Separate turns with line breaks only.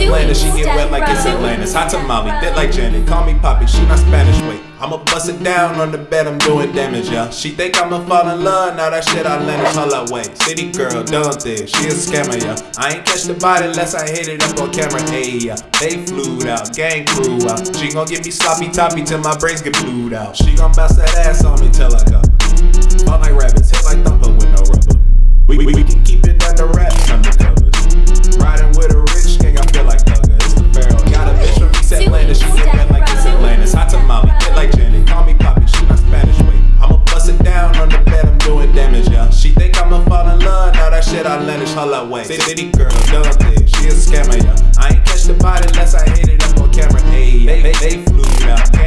Atlanta, she get wet like it's Atlantis. Hot tamale, bit like Janet. Call me Poppy, she not Spanish. Wait, I'ma bust it down on the bed, I'm doing damage, yeah. She think I'ma fall in love, now that shit I land her like wait. City girl, dumb thing, she a scammer, yeah. I ain't catch the body unless I hit it up on camera, hey, yeah. They flew out, gang crew out. She gon' get me sloppy toppy till my brains get blued out. She gon' bounce that ass on me till I go. Fall like rabbits, hit like thumper with no rubber. We, we, we bet I'm doing damage, yeah. She think I'ma fall in love, now that shit I let it all away. Say, City girl, dumb bitch, she is a scammer, yeah. I ain't catch the body unless I hit it up on camera, Hey, They, they, they flew, yeah.